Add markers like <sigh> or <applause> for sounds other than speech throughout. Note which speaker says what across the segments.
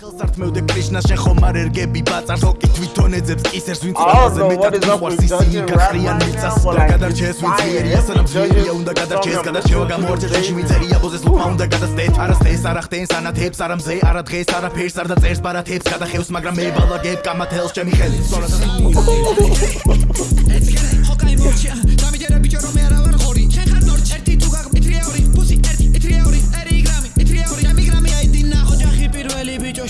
Speaker 1: ხელსართმევდე კრიშნა შენ ხომ არ ერგები ბაწარს? ოკი თვითონ ეძებს კისერს ვინც რაღაცა მეტად მიყვარს ისინი გახრიან მიწას და გადარჩეს ვინც მიერია სანამ ძლიერია უნდა გადარჩეს გადარჩევა გამოარჩეს ეში მიწერია ბოზეს ლუპა უნდა გადასდეთ არასდეს არა ხტენს ანათებს არა მზე არა დღეს არა ფერს არ დაწერს ბარათებს გადახევს მაგრამ მე ბალაგებ კამათელს ჩემი ხელი სწორად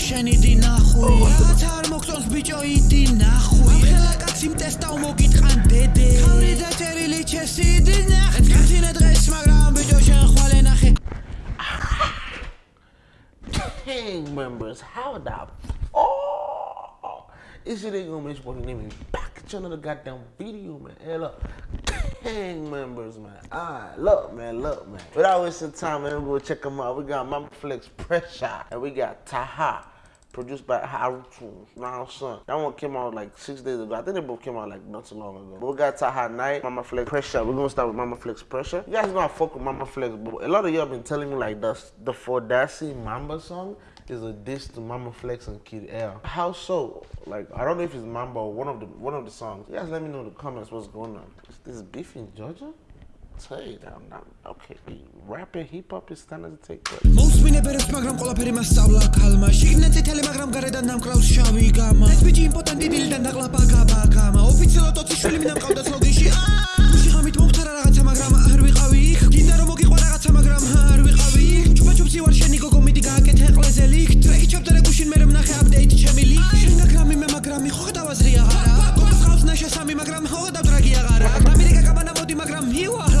Speaker 2: პირველი ბიჭო შენი დი ნახვი რაც არ მოგწონს ბიჭო იდი ნახვი ხელა კაცი მტესტავ მოგიტყან დედე ხავრი დაჭერილი ჩესი დი ნახე კაცინე დღეს მაგრამ ბიჭო შენ ხვალე ნახე
Speaker 3: gang members. How the oh, is it gonna make what name is back to another goddamn video, man. Hey, look, gang members, man. Alright, look, man, look, man. Without wasting time, man, we'll go check them out. We got Mama Flex Pressure, and we got Taha. Produced by Haru Tunes, now son. That one came out like six days ago. I think they both came out like not so long ago. But we got Taha Night, Mama Flex Pressure. We're gonna start with Mama Flex Pressure. You guys know I fuck with Mama Flex, but a lot of y'all been telling me like the the Fordassi Mamba song is a diss to Mama Flex and Kid L. How so? Like I don't know if it's Mamba or one of the one of the songs. You guys let me know in the comments what's going on. Is this beef in Georgia? You that I'm not okay. Rapping hip hop is starting to take place.
Speaker 2: მოусმინე ბერებს მაგრამ ყველაფერი მასწავლა ქალმა. შიგნით წითელი მაგრამ გარედან დამკრავს შავი გამა ეს ბიჭი იმპოტენტი დილიდან დაყლაპა გაბა გამა ოფიციალურად ოცი შვილი მინდა მყავდა სლოგინში გუში ხამით მომხდარა რაღაცა მაგრამ არ ვიყავი. იქ გინდა რომ მოგიყვა რაღაცა მაგრამ არ ვიყავი. იქ ჩუბა ჩუბსი ვარ შენი გოგო მიდი გააკეთე ყლეზელი. ტრეკი ჩავწერე გუშინ მე მნახე აპდეიტ ჩემი ლიკ შენ გაგრამი მე მაგრამი ხო ხედავაზრი აღარა. გოგოს ხავს ნაშესამი მაგრამ ხო ხედავ დრაგი აღარა. ამერიკა გაბანა მოდი მაგრამ ლავარა ეშმაკირა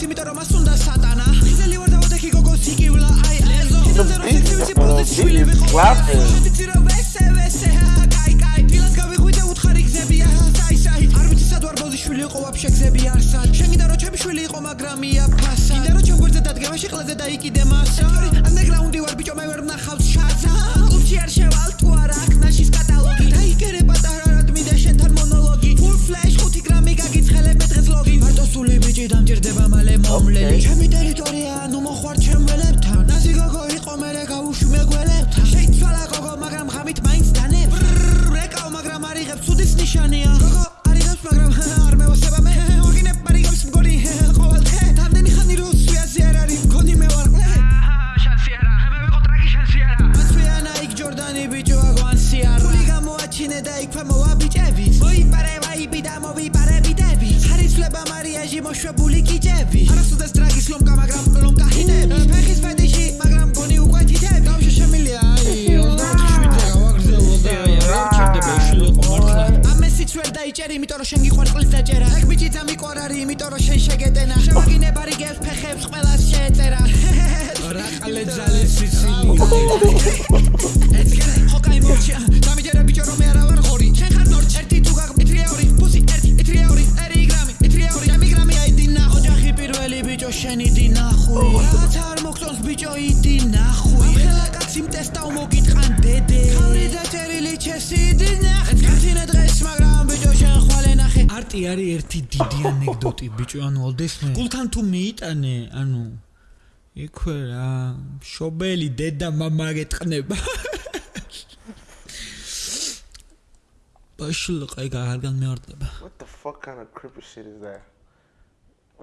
Speaker 2: გოგოს იმიტომ რომ მას უნდა სატანა ხიზელი ვარ და ვოდექი გოგოს იკივლა აი ეზო შენზე რომ სიცივიცი პროდუს შვილი ვიყო შენიცი რომ ვესე ვესე კაი კაი დილად გავიღვიდე უთხარი გზებია საი საი არ ვიცი სად ვარ ბოზი შვილი იყო ვაფშე გზები არსად შენ გინდა რომ ჩემი შვილი იყო მაგრამ ია ფასა გინდა რომ ჩემ გვერდზე დადგემაში ყლეზე დაიკიდე მასა ანდეგრაუნდი ვარ ბიჭო მე ვერ ვნახავს შაზა კლუბში არ შევალ თუ არა აქ ნაშის კატალოგი დაიგერე პატარა რადმი და შენთან მონოლოგი full flash სული ბიჭი დამჭირდება მალე მომლელი. ჩემი ტერიტორია ნუ მოხვარ დაიჭერი იმიტომ რომ შენ გიყვარს ყლის დაჭერა. ეგ ბიჭი ძამიყვარარი იმიტომ რომ შენ შეგეტენა. შევაგინე ბარიგებს ფეხებს ყველას შეეწერა. რა ყალე ძალე სიცილი ეს კერე ჰოკაი მოჩია დამიჯერა ბიჭო რომ მე არა ვარ ხორი შენ ხარ ნორჩ. ერთი თუ გაგმი ტრიაური პუსი ერთი ტრიაური ერი გრამი ტრიაური ამი გრამი აიდი ნახო ჯახი პირველი ბიჭო შენი დი ნახვი რაც არ მოგწონს ბიჭო იდი ხელა კაცი მტესტავ მოგიტყან დედე ხავრი დაჭერილი ჩესი დი ნახე კაცინე დღეს მაგრამ ბიჭო შენ ხვალე ნახე არტი არის ერთი დიდი ანეკდოტი ბიჭო ანუ ოლდესმე გულთან თუ მიიტანე ანუ იქვე რა შობელი დედა мама გეტყნება <laughs> ბაშილყა ეგ აღარგან მეორდება
Speaker 3: What the fuck kind of creepy shit is that?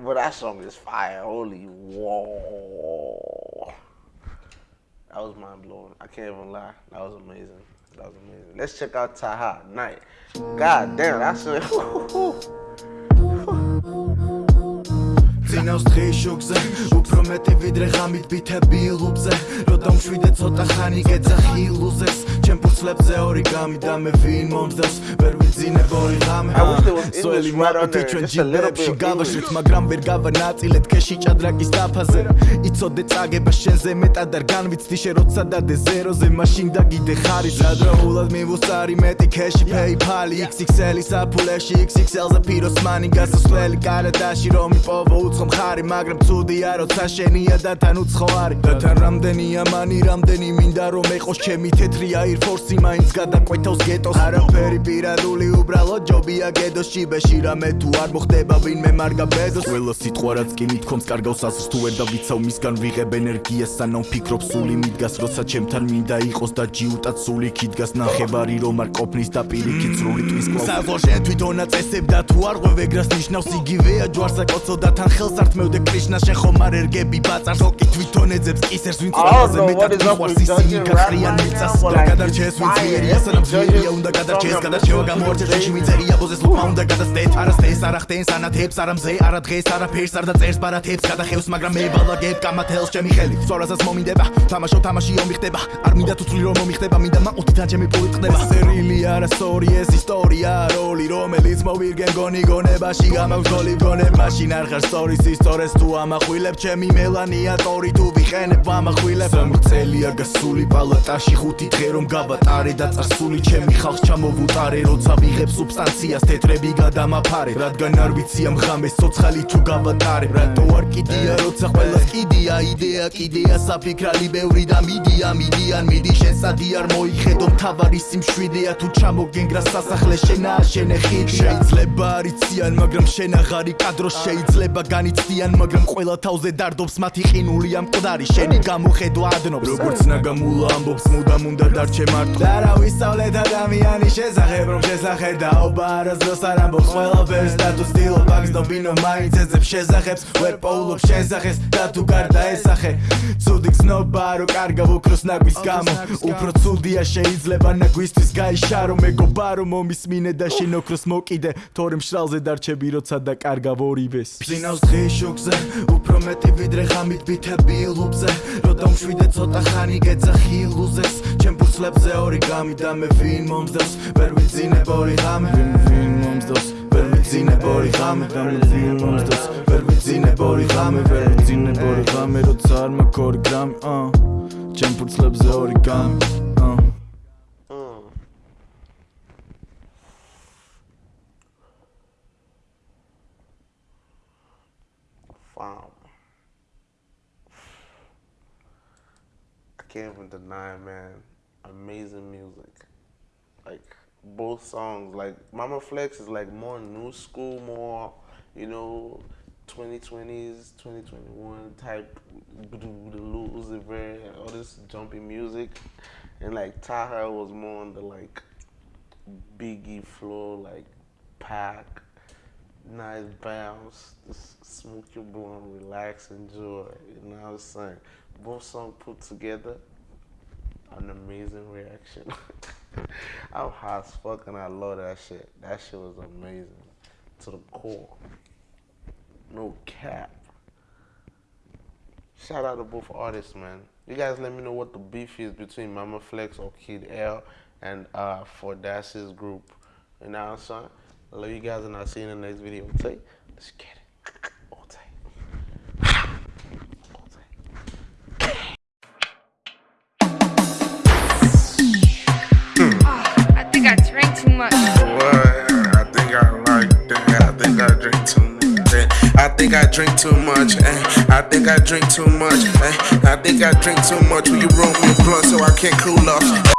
Speaker 3: But that song is fire. Holy whoa. That was mind blowing. I can't even lie. That was amazing. That was amazing. Let's check out Taha Night. God damn, that's <laughs> a
Speaker 1: წინავს დღის შუქზე უფრო მეტი ვიდრე ღამით ბითები ლუბზე რო დამშვიდე ცოტა ხანი გეძახი ილუზეს ფურცლებზე ორი გამი და მე ვინ მომძდას ვერ ვიძინებ ორი ღამე. მოყვითი
Speaker 3: there,
Speaker 1: ჩვენ გავაშვით
Speaker 3: English.
Speaker 1: მაგრამ ვერ გავანაწილეთ ქეში ჭადრაკის დაფაზე. იცოდე წაგება შენზე მეტად არ განვიცდი შე როცა დადე ზეროზე მაშინ დაგიდე ხარის ადროულად მივუსწარი მეტი ქეში PayPal XXL-ის აფულეში XXL-ზე ფიროს მანი გასასვლელი კარადაში რომ იპოვო უცხო მხარი მაგრამ ცუდია როცა შენია და თან უცხო არის და თან რამდენია მანი რამდენი მინდა რომ ეყოს ჩემი თეთრი air force მაინც გადაყვეთავს გეტოს. არაფერი პირადული უბრალოდ ჯობია გედოს ჭიბეში რამე თუ არ მოხდება ვინმე მარგა ბედოს. ყველა სიტყვა რაც კი მithkoms კარგავს ასს თუ ვერ დავიცავ მისგან ვიღებ ენერგიას სანამ ფიქრობ სული მიდგას როცა ჩემთან მინდა იყოს და ჯიუტად სული ქიდგას ნახევარი რომ არ ყოფნის და პირიქით სრული ტვის კლავ საზღვარ შენ თვითონა წესებ და თუ არ ყვევ ეგრას ნიშნავს იგივეა ჯვარსა კოცო და თან ხელს არ თმევდე კრიშნა შენ ხომ არ ერგები ბაწარს ოკი თვითონ ეძებს კისერს ვინ ყველაზე მეტად ყვარს ისინი გახრიან მიწას და გადარჩეს ვინ ძიერია სანამ ძიერია უნდა გადარჩეს გადარჩევა გამოარჩეს შეში მიწერია ბოზეს ლუკა უნდა გადასდეთ არასდეს არა ხტენს ანათებს არა მზე არა დღეს არა ფერს არა წერს ბარათებს გადახევს მაგრამ მე ვალაგებ კამათელს ჩემი ხელი სწორაზაც მომინდება თამაშო თამაში ომი ხდება არ მინდა თუ წვლი რომ მომიხდება მინდა მაყუთი თან ჩემი პული ხდება. სერილი არა სორი ეს ისტორია როლი რომელიც მოვირგენ გონი გონებაში გამავგოლი გონებ მაშინ არ ხარ სტორის ისტორეს თუ ამახვილებ ჩემი მელანია ტორი თუ ვიყენებ ამახვილებ. სამი წელია გასული პალატაში ხუთი დღე რომ გავატარე და წარსული ჩემი ხალხს ჩამოვუტარე როცა ვიღებ სუბსტანციას თეთრები გადამაფარე რადგან არ ვიცი ამ ღამეს ცოცხალი თუ გავატარე. რატო არ კიდია როცა ყველას კიდია იდეა კიდია საფიქრალი ბევრი და მიდია მიდიან მიდი შენ სადი არ მოიხედო მთავარი სიმშვიდეა თუ ჩამოგენგრა სასახლე შენაა შენე ხიდი. შეიძლება არიციან მაგრამ შენ აღარი კადრო შეიძლება განიცდიან მაგრამ ყველა თავზე დარდობს მათი ყინული ამ მკვდარი შენი გამოხედვა ადნობს. როგორც ნაგამულა ამბობს მუდამ უნდა დარჩე მარტო და რა ვისწავლეთ ადამიანის შესახებ რომ შესახედაობა არასდროს არ ამბობს ყველაფერს და თუ სტილო ბაგს დობინო მაინც ეძებს შესახებს ვერ პოულობ შესახეს და თუ გარდა ესახე ცუდი გზნობა რო კარგა ვუქროს ნაგვის გამო უფრო ცუდია შეიძლება ნაგვისთვის გაიშარო მეგობა რომ მომისმინე და შინოქროს მოკიდე თორემ შრალზე დარჩები როცა და კარგა ვორივეს ფსინავს დღის შუქზე უფრო მეტი ვიდრე ღამით ბითები ლუბზე რო დამშვიდე ცოტა ხანი გეძახი ლუზეს ჩემ ფურცლებზე ორი გამი და მე ვინ მომძდებს ვერ ვიძინებ ორი ღამე. ვინ ვინ მომძდებს ვერ ვიძინებ ორი ღამე და მე ვინ მომძდებს ვერ ვიძინებ ორი ღამე ვერ ვიძინებ ორი ღამე როცა არ მაქვს ორი გრამი აა ჩემ ფურცლებზე ორი გამი აა
Speaker 3: Wow. Can't even deny, man. Amazing music. Like both songs, like Mama Flex is like more new school, more you know, 2020s, 2021 type, Uzi Vert, all this jumpy music, and like Taha was more on the like Biggie flow, like pack nice bounce, just smoke your blunt, relax, enjoy. You know what I'm saying? Both songs put together, an amazing reaction. <laughs> I'm hot as fuck and I love that shit. That shit was amazing to the core. No cap. Shout out to both artists, man. You guys let me know what the beef is between Mama Flex or Kid L and uh, for Dash's group. You know what I'm saying? I love you guys and I'll see you in the next video. Take, let's get it.
Speaker 4: Think I
Speaker 5: drink too much. Eh. I think I drink too much. Eh. I think I drink too much. Will you roll me a blunt so I can't cool off?